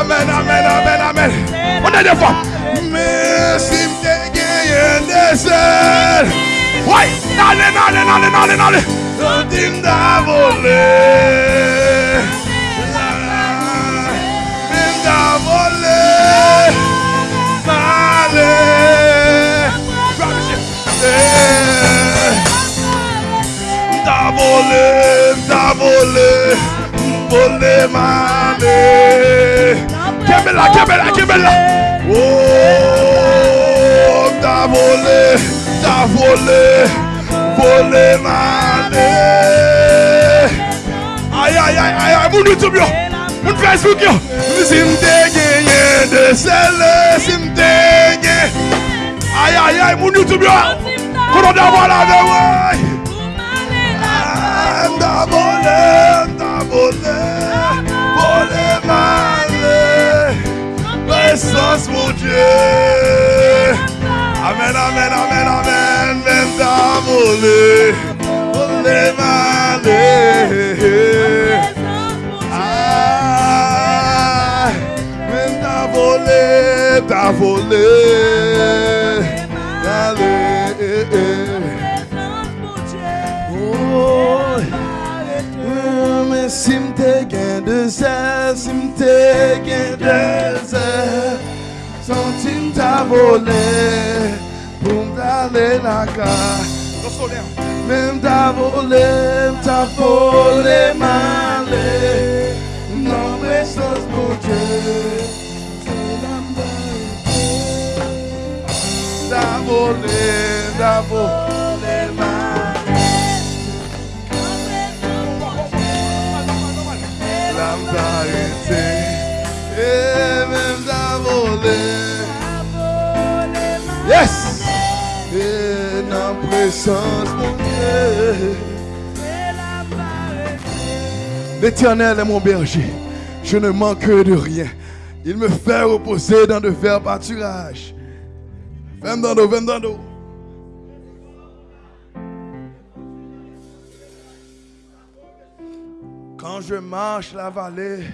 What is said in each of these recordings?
Amen, amen, amen, amen. On a defwa. Mè si mte genyen desel. Woy, nale, nale, nale, nale, nale. Sotim da vole. Sotim da vole. Nale. Eh. Da vole, da vole. Mané. Kebela, kebela, kebela. Oh, t'as volé, t'as volé, mané. Aïe, aïe, aïe, aïe, aïe, mon YouTube, yo. Facebook, yo. Si m'te de celle, si m'te gagné. Aïe, aïe, aïe, mon YouTube, yo. Ouais. T'as volé, t'as volé, volé mané. Présence, mon Dieu. Amen, amen, amen, amen. Même t'as volé, volé mané. Ah, même t'as volé, t'as zèle, si m'te gain de zèle, centime t'a volé pour m'aller la carte. Même t'a volé, t'a volé malé, non présence mon Dieu, c'est la T'a volé, t'a volé L'éternel est mon berger. Je ne manque de rien. Il me fait reposer dans de verts pâturages. Vem dans vem dans. Quand je marche la vallée,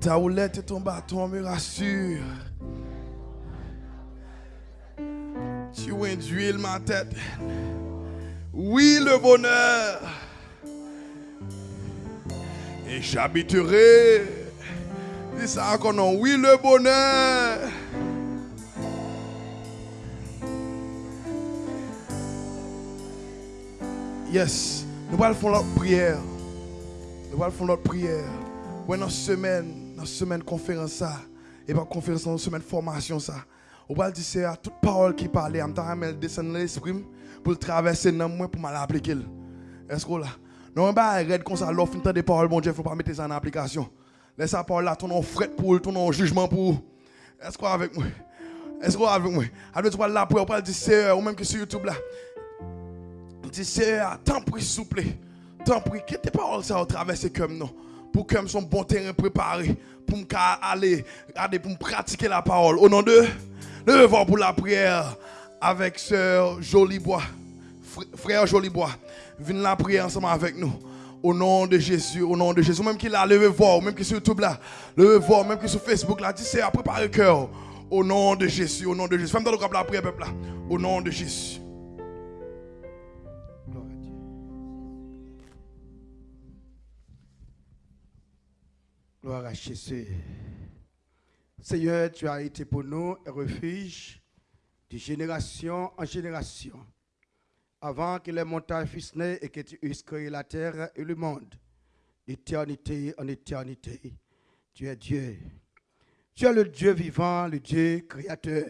ta houlette et ton bâton me rassurent. Induis ma tête. Oui, le bonheur. Et j'habiterai. Ça. Oui, le bonheur. Yes, nous allons faire notre prière. Nous allons faire notre prière. Ouais, dans semaine, dans semaine conférence ça, et pas conférence dans semaine formation ça. On va dire c'est à toute parole qui parle, en temps de descendre l'esprit pour le traverser dans moi pour mal appliquer. Est-ce que là? Non, bah arrête comme ça l'offre des paroles bon Dieu, faut pas mettre ça en application. Laisse ça parole là ton nom fret pour ton nom jugement pour Est-ce que avec moi? Est-ce que avec moi? Tu vas là pour on va dire Seigneur ou même que sur YouTube là dit Seigneur, tant pis, s'il plaît. Tant pis, que tes paroles ça traverser comme nous. Pour que son bon terrain préparé. Pour me aller pour me pratiquer la parole. Au nom de, levons pour la prière avec sœur Jolibois. Frère Jolibois. Viens la prier ensemble avec nous. Au nom de Jésus, au nom de Jésus. Même qu'il a levé voir, même qui sur YouTube là, levé voir, même qui sur Facebook là, dis Seigneur, prépare le cœur. Au nom de Jésus, au nom de Jésus. Femme dans le la prière, peuple là. Au nom de Jésus. Gloire à Jésus. Seigneur, tu as été pour nous un refuge de génération en génération. Avant que les montagnes fussent nées et que tu eusses créé la terre et le monde, d'éternité en éternité, tu es Dieu. Tu es le Dieu vivant, le Dieu créateur,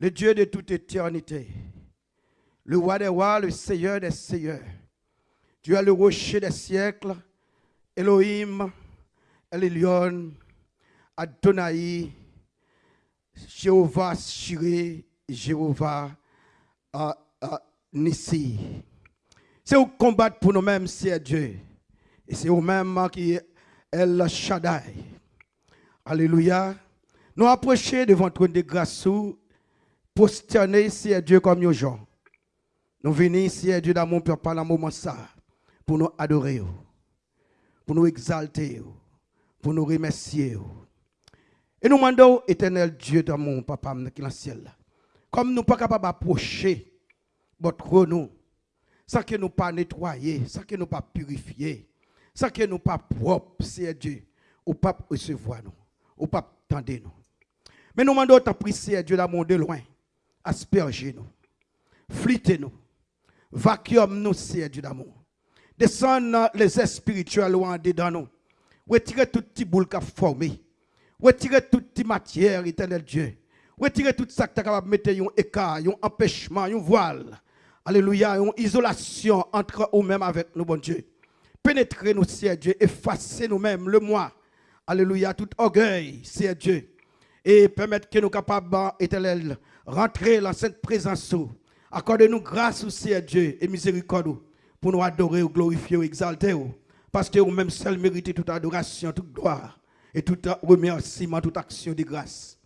le Dieu de toute éternité, le roi des rois, le Seigneur des seigneurs. Tu es le rocher des siècles, Elohim, Elion, Adonai, Jéhovah Shiré, Jéhovah uh, uh, Nissi. C'est au combattre pour nous-mêmes, c'est Dieu. Et c'est nous-mêmes qui est El Shaddai. Alléluia. Nous approcher devant trône de grâce, prosterner, c'est Dieu comme nos gens. Nous venons ici, Dieu, père, par le moment ça, pour nous adorer. pour nous exalter, pour nous remercier. Et nous demandons, éternel Dieu d'amour, papa, dans le ciel, comme nous ne sommes pas capables d'approcher votre nous, sans que nous pas nettoyer, sans que nous pas purifier, sans que nous pas propres, c'est Dieu, ou pas recevoir nous, ou pas tendre nous. Mais nous demandons ta prière, Dieu d'amour de loin, asperger nous, fliter nous, vacuum nous, c'est Dieu d'amour. Descendre les esprits spirituels en dedans nous. Retirez tout petit boule qui a formé. Retirez toute matière, éternel Dieu. Retirez tout ça qui est capable de mettre un écart, un empêchement, un voile. Alléluia, une isolation entre nous-mêmes avec nous, bon Dieu. Pénétrez nous, Seigneur Dieu, effacez nous-mêmes le moi. Alléluia, tout orgueil, Seigneur Dieu. Et permettre que nous capables, éternel, rentrer dans cette présence. Accordez-nous grâce, Seigneur Dieu, et miséricorde pour nous adorer, glorifier, exalter. Parce que vous-même seul méritez toute adoration, toute gloire et tout remerciement, toute action de grâce.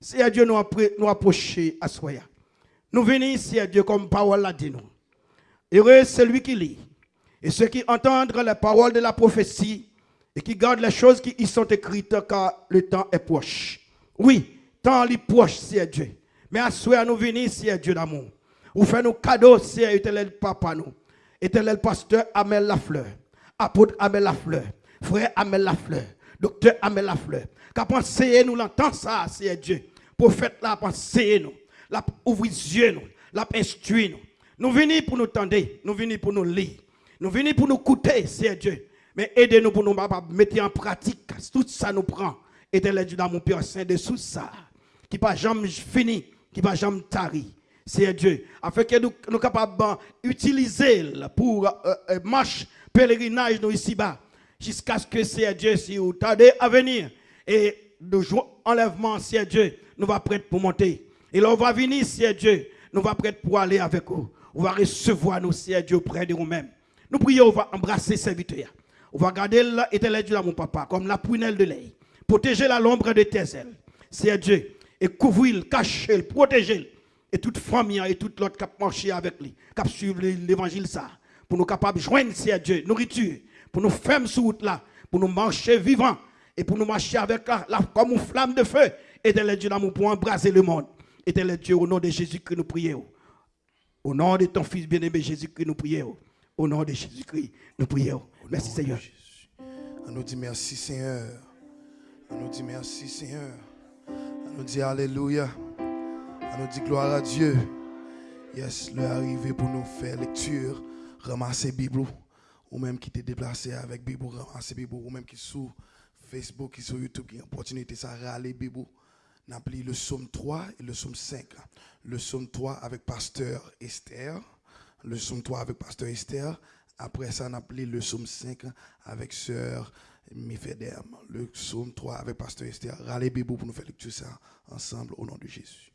Seigneur Dieu nous, nous approcher à soi. Nous venons ici à Dieu comme parole l'a dit nous. Heureux celui qui lit et ceux qui entendent les paroles de la prophétie et qui gardent les choses qui y sont écrites car le temps est proche. Oui, temps est proche, c'est Dieu. Mais à soi, nous venons ici à Dieu d'amour. Vous faites nos cadeaux, c'est éternel papa nous. Éternel pasteur Amel Lafleur. Apôtre Amel Lafleur. Frère Amel Lafleur. Docteur Amel Lafleur. Qu'a pensé nous l'entend ça, c'est Dieu. Prophète là, pensé nous la ouvrir yeux, nous, la instruire nous. Nous venons pour nous tendre, nous venons pour nous lire, nous venons pour nous écouter, c'est Dieu. Mais aidez-nous pour nous mettre en pratique tout ça nous prend. Et de l'aide dans mon Père Saint de tout ça, qui pas jamais fini, qui pas jamais tari. C'est Dieu. Afin que nous nous capables d'utiliser pour euh, euh, marche, pèlerinage nous ici-bas. Jusqu'à ce que c'est Dieu, si vous tardez à venir. Et de enlèvement, c'est Dieu, nous va prêts pour monter. Et là, on va venir, Seigneur Dieu. Nous va prêter pour aller avec vous. On va recevoir nous, Seigneur Dieu, près de nous-mêmes. Nous prions, on va embrasser serviteur. On va garder l'éternel Dieu là, mon papa, comme la prunelle de l'ail. Protéger la l'ombre de tes ailes. Seigneur Dieu. Et couvrir, cacher, protéger. Et toute famille et toute l'autre qui a marché avec lui, qui a suivi l'évangile ça. Pour nous capables de joindre, Seigneur Dieu, nourriture. Pour nous faire sur route là. Pour nous marcher vivants. Et pour nous marcher avec la, comme une flamme de feu. Et de Dieu l'amour pour embraser le monde. Éternel Dieu, au nom de Jésus-Christ, nous prions. Au nom de ton Fils bien-aimé Jésus-Christ, nous prions. Au nom de Jésus-Christ, nous prions. Merci Seigneur. On nous dit merci Seigneur. On nous dit merci Seigneur. On nous dit Alléluia. On nous dit gloire à Dieu. Yes, l'heure arrivé pour nous faire lecture, ramasser Bible. Ou même qui t'est déplacé avec Bible, ramasser Bible. Ou même qui sur Facebook, qui sur YouTube, qui a opportunité, ça râler Bible appelé le psaume 3 et le psaume 5. Le psaume 3 avec pasteur Esther. Le psaume 3 avec pasteur Esther. Après ça, on a le psaume 5 avec sœur Mifedem. Le psaume 3 avec pasteur Esther. Râlez Bibou pour nous faire lecture ça ensemble au nom de Jésus.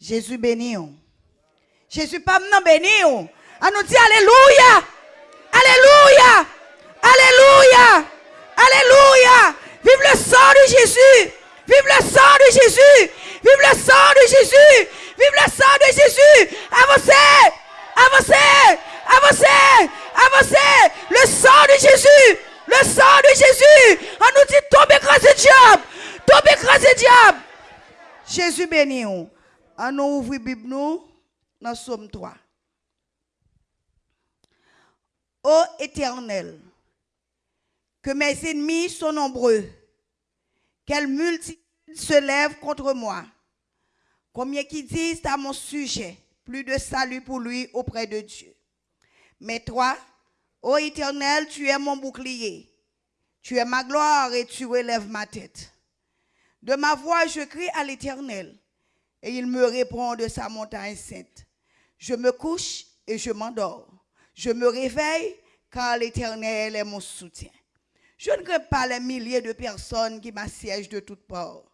Jésus béni. Jésus pas maintenant béni. On nous dit Alléluia. Alléluia. Alléluia. Alléluia. Vive le sang de Jésus. Vive le sang de Jésus. Vive le sang de Jésus. Vive le sang de Jésus. Avancez. Avancez. Avancez. Avancez. Le sang de Jésus. Le sang de Jésus. On nous dit tombe écrasé diable. Tombe écrasé diable. Jésus béni. On nous ouvre Bible nous dans Somme 3. Ô éternel, que mes ennemis sont nombreux, quelle multitude se lève contre moi. Combien qui disent à mon sujet, plus de salut pour lui auprès de Dieu. Mais toi, ô Éternel, tu es mon bouclier. Tu es ma gloire et tu relèves ma tête. De ma voix, je crie à l'Éternel et il me répond de sa montagne sainte. Je me couche et je m'endors. Je me réveille car l'Éternel est mon soutien. Je ne crains pas les milliers de personnes qui m'assiègent de toutes parts.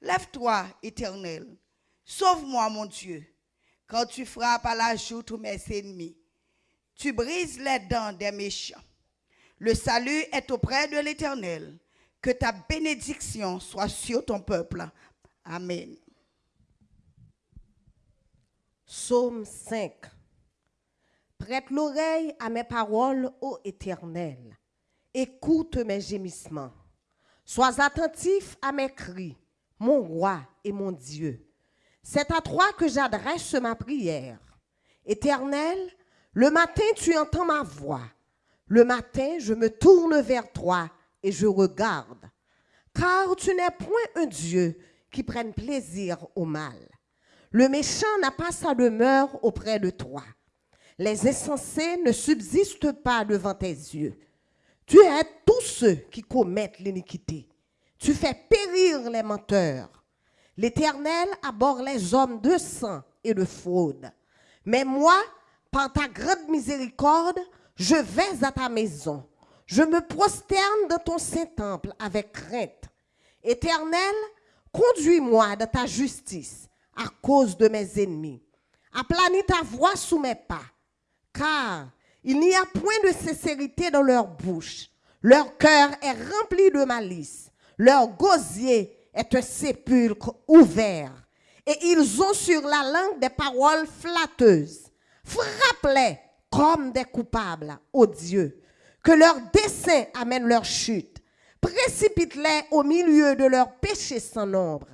Lève-toi, éternel. Sauve-moi, mon Dieu, quand tu frappes à la joue tous mes ennemis. Tu brises les dents des méchants. Le salut est auprès de l'éternel. Que ta bénédiction soit sur ton peuple. Amen. Psaume 5. Prête l'oreille à mes paroles, ô Éternel. Écoute mes gémissements. Sois attentif à mes cris, mon roi et mon Dieu. C'est à toi que j'adresse ma prière. Éternel, le matin tu entends ma voix. Le matin je me tourne vers toi et je regarde. Car tu n'es point un Dieu qui prenne plaisir au mal. Le méchant n'a pas sa demeure auprès de toi. Les insensés ne subsistent pas devant tes yeux. Tu aides tous ceux qui commettent l'iniquité. Tu fais périr les menteurs. L'Éternel aborde les hommes de sang et de fraude. Mais moi, par ta grande miséricorde, je vais à ta maison. Je me prosterne dans ton saint temple avec crainte. Éternel, conduis-moi dans ta justice à cause de mes ennemis. Aplanis ta voix sous mes pas, car il n'y a point de sincérité dans leur bouche. Leur cœur est rempli de malice. Leur gosier est un sépulcre ouvert. Et ils ont sur la langue des paroles flatteuses. Frappe-les comme des coupables, ô Dieu. Que leur dessein amène leur chute. Précipite-les au milieu de leurs péchés sans nombre.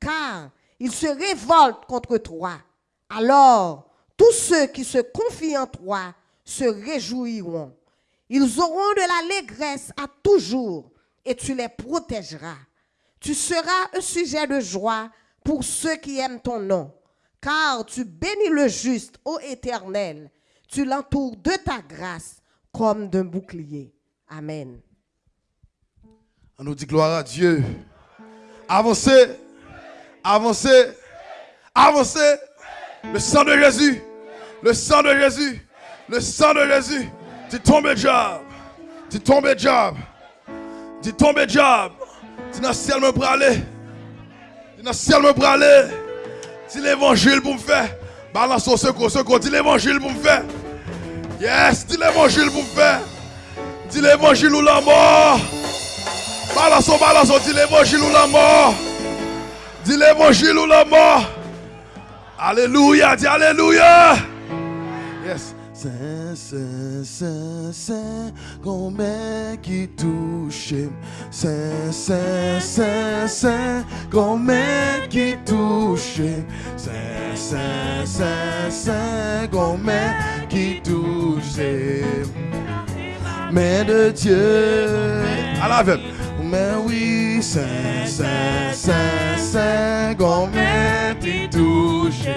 Car ils se révoltent contre toi. Alors, tous ceux qui se confient en toi se réjouiront. Ils auront de l'allégresse à toujours et tu les protégeras. Tu seras un sujet de joie pour ceux qui aiment ton nom, car tu bénis le juste, ô Éternel. Tu l'entoures de ta grâce comme d'un bouclier. Amen. On nous dit gloire à Dieu. Avancez. Avancez. Avancez. Le sang de Jésus. Le sang de Jésus. Le sang de Jésus. Tu tombes job. Tu tombes job. Tu tombes job. Tu n'as ciel me pour aller. Tu n'as ciel me pour aller. Dis l'évangile pour me faire. Balance au secours, secours. Dis l'évangile pour me faire. Yes, dis l'évangile pour me faire. Dis l'évangile ou la mort. Balance, balance, dis l'évangile ou la mort. Dis l'évangile ou la mort. Alléluia, dis Alléluia. Yes. Saint, Saint, Saint, Saint, combien qui touche. Saint, Saint, Saint, Saint, combien qui touche. Saint, Saint, Saint, Saint, combien qui touche. Mais de Dieu. À la veille. Mais oui, Saint, Saint, Saint, Saint, combien qui touche.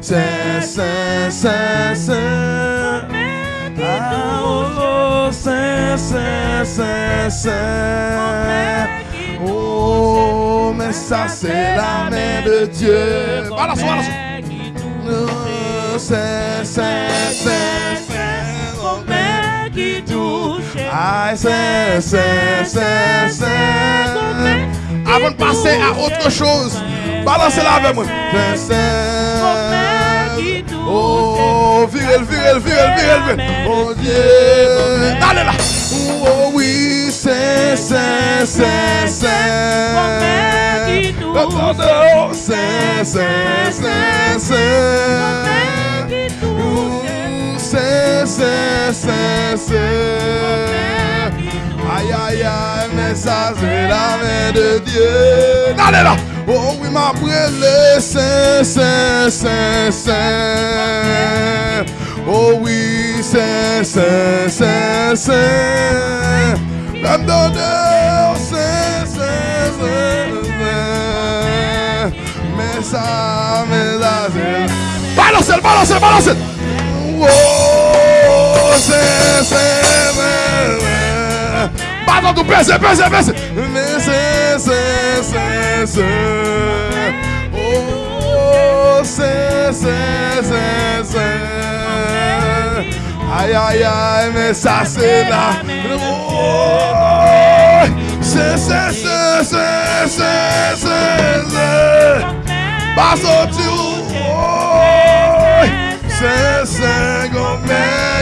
Saint, Saint, Saint, Saint. Ah, oh, Saint, Saint, Saint, Saint. Oh, mais ça c'est la main de Dieu. Balance, balance. Oh, Saint, Saint, Saint, Aïe, Saint, Saint, Saint, Saint. Avant de passer à autre chose, balancez-la avec moi. Saint, Saint. Oh, virel, virel, virel, virel, virel. Oh Dieu. Allez là. Oh oui, Saint, Saint, Saint, Saint. Oh, Saint, Saint, Saint, Saint. Aïe, aïe, aïe, mais ça c'est la main de Dieu. Allez là. Oh oui, ma brûlé, Saint, Saint, Saint, Saint. Oh oui, Saint, Saint, Saint, Saint. L'âme d'honneur, Saint, Saint, Saint. Mais ça, mais ça, c'est... Balancez, balancez, balancez. Oh, Saint, Saint, Saint, Saint. Balancez, tout pèse, pèse, pèse. Mais Saint,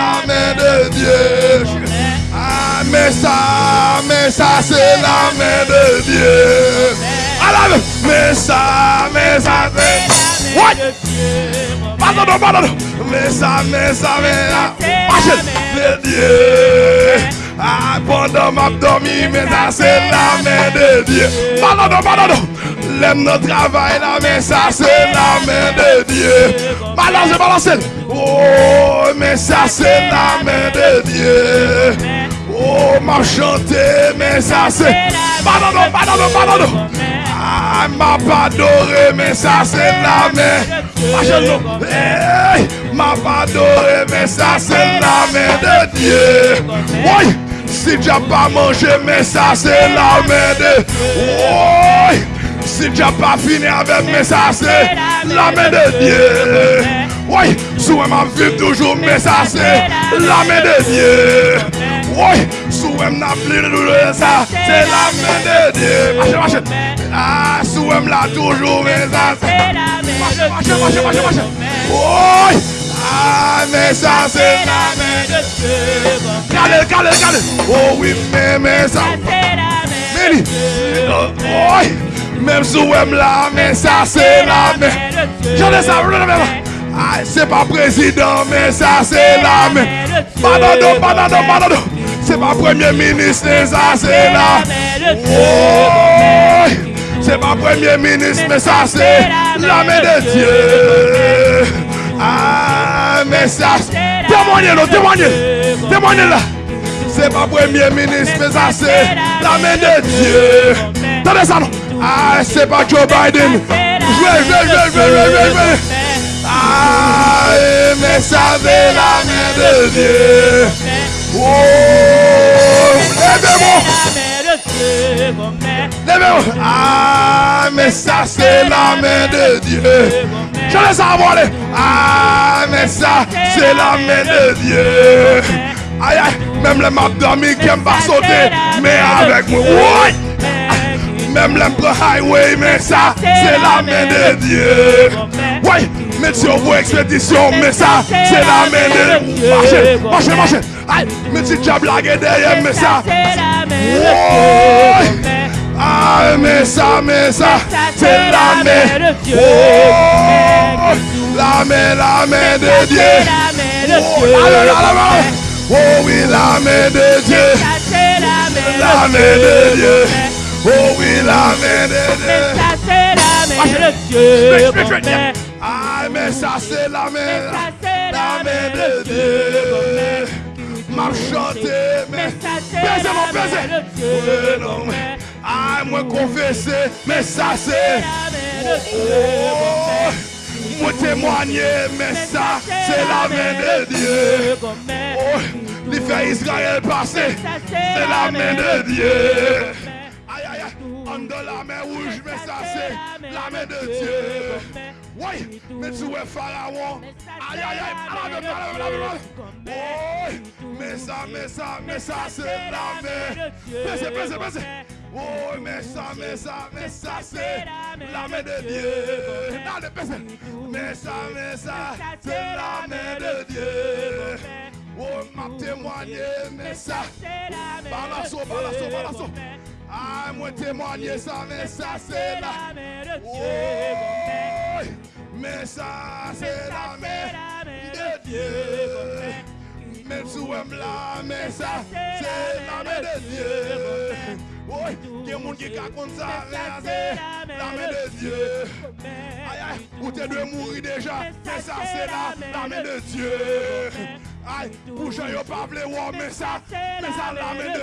la main de Dieu. Ah, mais ça, mais ça c'est la main de Dieu. Alors, mais ça, mais ça c'est. What? Pardon, pardon. Mais ça, mais ça, mais la machine de Dieu. Ah, pendant ma dormi, mais ça c'est la main de Dieu. Pardon, pardon. L'aime notre travail là, mais ça c'est la main de Dieu. Balance, balance. Oh, mais ça c'est la main de Dieu. Oh, m'a chanté, mais ça c'est. Pardon, pardon, pardon. Ah, m'a pas adoré, mais ça c'est la main. Hey, m'a pas adoré, mais ça c'est la main de Dieu. Oui, si tu pas mangé, mais ça c'est la main de. Oui, si tu pas fini avec, mais ça c'est la main de Dieu. Oui, souvent m'a vivre toujours, mais ça c'est la main de Dieu. Oui, souvent m'a plus de ça, c'est la main de Dieu. Marchez, marchez. Ah, souvent m'a toujours, mais ça c'est. Marchez, marchez, marchez, marchez, marchez. Oui, ah, mais ça c'est la main de Dieu. Regardez, regardez, regardez. Oh oui, mais, mais ça. Mais oui, même vous aimez là, mais ça c'est la main. J'en ai ça, regardez, regardez. C'est pas président, mais ça c'est la main. Pardon, pardon, pardon. C'est pas premier ministre, mais ça c'est la Oh, c'est pas premier ministre, mais ça c'est la main de Dieu. Ah, mais ça, témoignez, non, témoignez, témoignez là. C'est pas premier ministre, mais ça c'est la main de Dieu. Attendez ça, non. Ah, c'est pas Joe Biden. Ah, mais ça c'est la main de Dieu. Oh, levez-moi. Levez-vous. Ah, mais ça c'est la main de Dieu. Je laisse avoir les. Ah, mais ça c'est la main de Dieu. Aïe, aïe, même les maps d'amis qui aiment pas sauter, mais avec moi. Même prend highway, mais ça c'est la main de Dieu. Mais tu vos expédition, mais ça c'est la main de Dieu. Marchez, marchez, marchez. Aïe, mais tu as blagué derrière, mais ça. Ah, mais ça, mais ça, c'est la main. Oh, la main, la main de Dieu. Oh oui, la main de Dieu. La main de Dieu. Oh oui, la main de Dieu. Ah, mais ça, c'est la main. La main de Dieu. M'a chanté, mais. Baisez mon baiser. non, mais. Ah, moi confesser, mais ça c'est. Oh, moi témoigner, mais ça c'est la main de Dieu. Oh, les fait Israël passer, c'est la main de Dieu. En de la main rouge, mais ça c'est la main de Dieu. Oui, mais tu es Pharaon. Aïe aïe aïe. Oui, mais ça, mais ça, mais ça c'est la main. Baissez, baissez, baissez. Oh, mais ça, mais ça, mais ça, c'est la main de Dieu. Le passé. Mais ça, mais ça, c'est la main de Dieu. Oh, m'a témoigné, mais ça. Balasso, balasso, balasso. Ah, moi témoigner ça, mais ça, c'est la Oh, mais ça, c'est la main de Dieu. Même aimez là, mais ça, c'est la main de Dieu. Oui, il y a des gens qui racontent ça, mais c'est la main de Dieu. Aïe, aïe, ou t'es de mourir déjà, mais ça, c'est la, main de Dieu. Aïe, gens, ils pas voulu voir, mais ça, mais ça, la main de